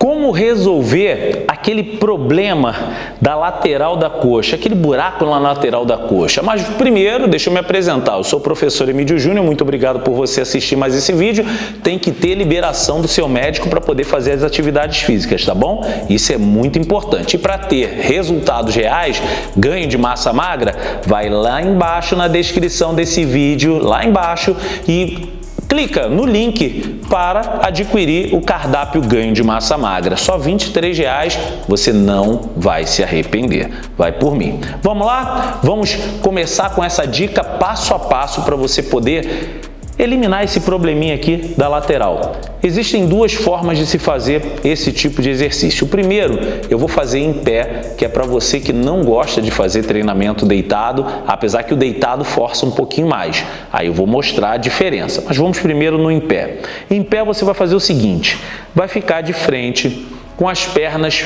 Como resolver aquele problema da lateral da coxa, aquele buraco na lateral da coxa? Mas primeiro, deixa eu me apresentar. Eu sou o professor Emílio Júnior, muito obrigado por você assistir mais esse vídeo. Tem que ter liberação do seu médico para poder fazer as atividades físicas, tá bom? Isso é muito importante. E para ter resultados reais, ganho de massa magra, vai lá embaixo na descrição desse vídeo, lá embaixo e clica no link para adquirir o cardápio ganho de massa magra. Só R$ 23,00, você não vai se arrepender. Vai por mim. Vamos lá? Vamos começar com essa dica passo a passo para você poder eliminar esse probleminha aqui da lateral. Existem duas formas de se fazer esse tipo de exercício. O primeiro, eu vou fazer em pé, que é para você que não gosta de fazer treinamento deitado, apesar que o deitado força um pouquinho mais. Aí eu vou mostrar a diferença, mas vamos primeiro no em pé. Em pé você vai fazer o seguinte, vai ficar de frente com as pernas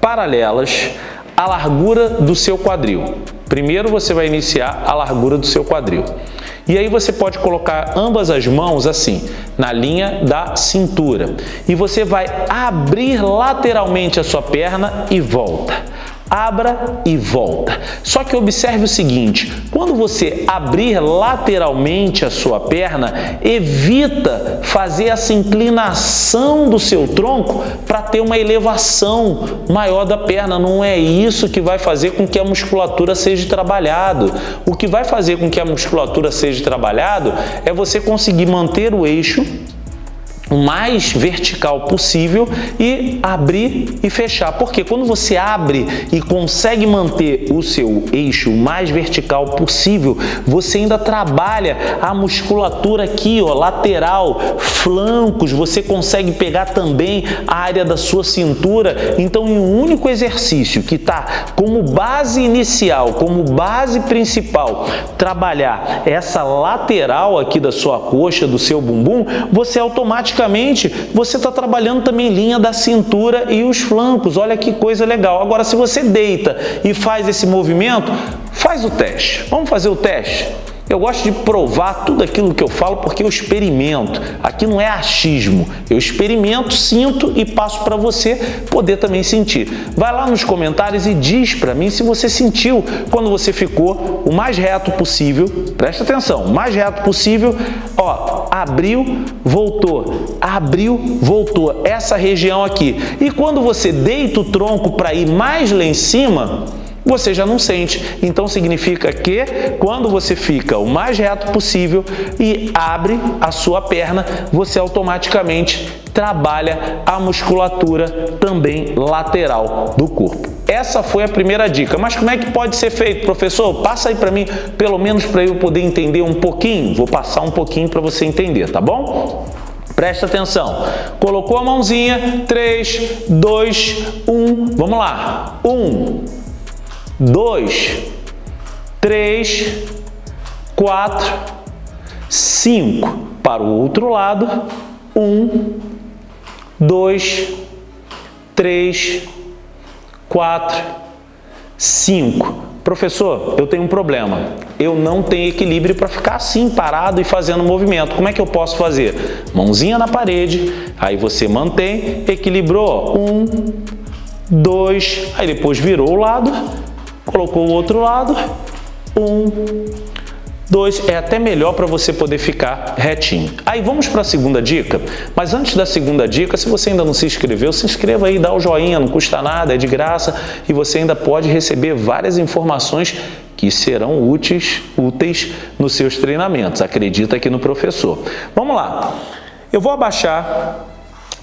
paralelas à largura do seu quadril. Primeiro você vai iniciar a largura do seu quadril. E aí você pode colocar ambas as mãos assim, na linha da cintura. E você vai abrir lateralmente a sua perna e volta abra e volta. Só que observe o seguinte, quando você abrir lateralmente a sua perna, evita fazer essa inclinação do seu tronco para ter uma elevação maior da perna. Não é isso que vai fazer com que a musculatura seja trabalhado. O que vai fazer com que a musculatura seja trabalhado é você conseguir manter o eixo o mais vertical possível e abrir e fechar. Porque quando você abre e consegue manter o seu eixo o mais vertical possível, você ainda trabalha a musculatura aqui, ó, lateral, flancos, você consegue pegar também a área da sua cintura. Então, em um único exercício que está como base inicial, como base principal, trabalhar essa lateral aqui da sua coxa, do seu bumbum, você automaticamente automaticamente você está trabalhando também linha da cintura e os flancos. Olha que coisa legal. Agora, se você deita e faz esse movimento, faz o teste. Vamos fazer o teste? Eu gosto de provar tudo aquilo que eu falo porque eu experimento. Aqui não é achismo. Eu experimento, sinto e passo para você poder também sentir. Vai lá nos comentários e diz para mim se você sentiu quando você ficou o mais reto possível. Presta atenção, o mais reto possível. Ó, abriu, voltou. Abriu, voltou. Essa região aqui. E quando você deita o tronco para ir mais lá em cima, você já não sente. Então significa que quando você fica o mais reto possível e abre a sua perna, você automaticamente trabalha a musculatura também lateral do corpo. Essa foi a primeira dica. Mas como é que pode ser feito, professor? Passa aí para mim, pelo menos para eu poder entender um pouquinho. Vou passar um pouquinho para você entender, tá bom? Presta atenção. Colocou a mãozinha, 3, 2, 1. Vamos lá. 1, dois, três, quatro, cinco. Para o outro lado, um, dois, três, quatro, cinco. Professor, eu tenho um problema. Eu não tenho equilíbrio para ficar assim, parado e fazendo movimento. Como é que eu posso fazer? Mãozinha na parede, aí você mantém, equilibrou. Um, dois, aí depois virou o lado, colocou o outro lado, um, dois, é até melhor para você poder ficar retinho. Aí vamos para a segunda dica, mas antes da segunda dica, se você ainda não se inscreveu, se inscreva aí, dá o joinha, não custa nada, é de graça e você ainda pode receber várias informações que serão úteis, úteis nos seus treinamentos. Acredita aqui no professor. Vamos lá. Eu vou abaixar,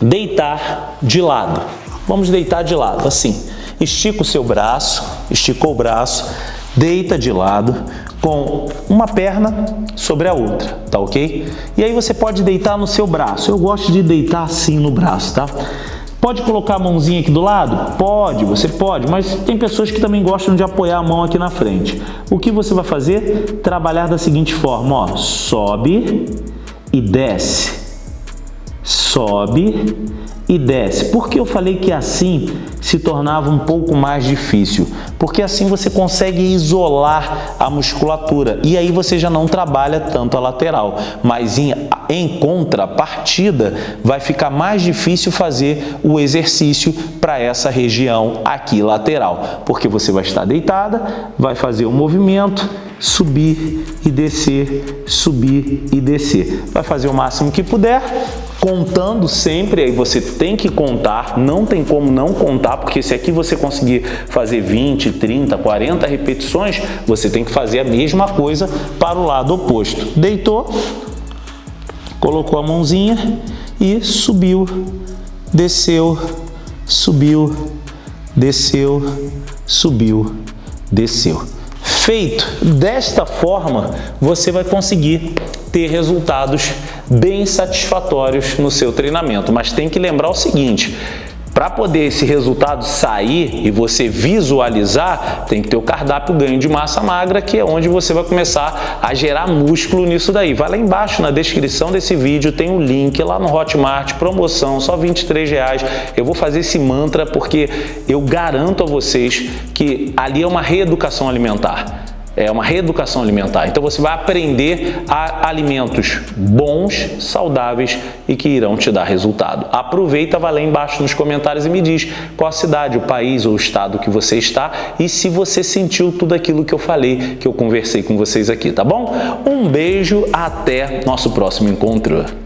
deitar de lado. Vamos deitar de lado, assim. Estica o seu braço, esticou o braço, deita de lado com uma perna sobre a outra, tá ok? E aí você pode deitar no seu braço. Eu gosto de deitar assim no braço, tá? Pode colocar a mãozinha aqui do lado? Pode, você pode, mas tem pessoas que também gostam de apoiar a mão aqui na frente. O que você vai fazer? Trabalhar da seguinte forma, ó, sobe e desce, sobe e desce. Por que eu falei que assim se tornava um pouco mais difícil? Porque assim você consegue isolar a musculatura e aí você já não trabalha tanto a lateral. Mas em, em contrapartida, vai ficar mais difícil fazer o exercício para essa região aqui lateral. Porque você vai estar deitada, vai fazer o movimento, subir e descer, subir e descer. Vai fazer o máximo que puder, contando sempre, aí você tem que contar, não tem como não contar, porque se aqui você conseguir fazer 20, 30, 40 repetições, você tem que fazer a mesma coisa para o lado oposto. Deitou, colocou a mãozinha e subiu, desceu, subiu, desceu, subiu, desceu. Feito desta forma, você vai conseguir ter resultados bem satisfatórios no seu treinamento. Mas tem que lembrar o seguinte, para poder esse resultado sair e você visualizar, tem que ter o cardápio ganho de massa magra, que é onde você vai começar a gerar músculo nisso daí. Vai lá embaixo na descrição desse vídeo, tem o um link lá no Hotmart, promoção, só 23 reais. Eu vou fazer esse mantra porque eu garanto a vocês que ali é uma reeducação alimentar é uma reeducação alimentar. Então você vai aprender a alimentos bons, saudáveis e que irão te dar resultado. Aproveita, vai lá embaixo nos comentários e me diz qual a cidade, o país ou o estado que você está e se você sentiu tudo aquilo que eu falei, que eu conversei com vocês aqui, tá bom? Um beijo, até nosso próximo encontro.